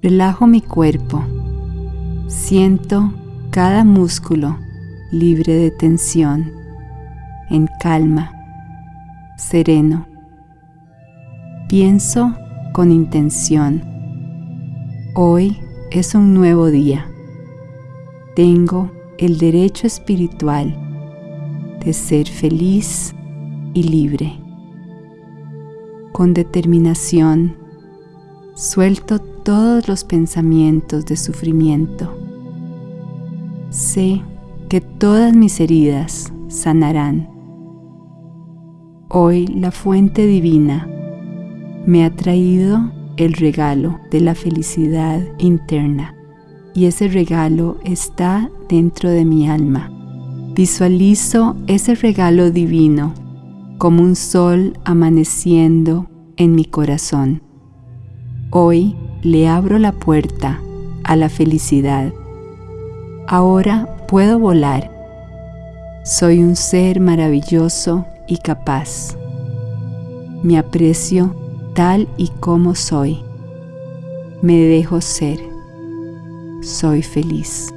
Relajo mi cuerpo. Siento cada músculo libre de tensión, en calma, sereno. Pienso con intención. Hoy es un nuevo día. Tengo el derecho espiritual de ser feliz y libre. Con determinación, suelto todos los pensamientos de sufrimiento. Sé que todas mis heridas sanarán. Hoy la fuente divina me ha traído el regalo de la felicidad interna y ese regalo está dentro de mi alma. Visualizo ese regalo divino como un sol amaneciendo en mi corazón. Hoy le abro la puerta a la felicidad. Ahora puedo volar. Soy un ser maravilloso y capaz. Me aprecio tal y como soy. Me dejo ser. Soy feliz.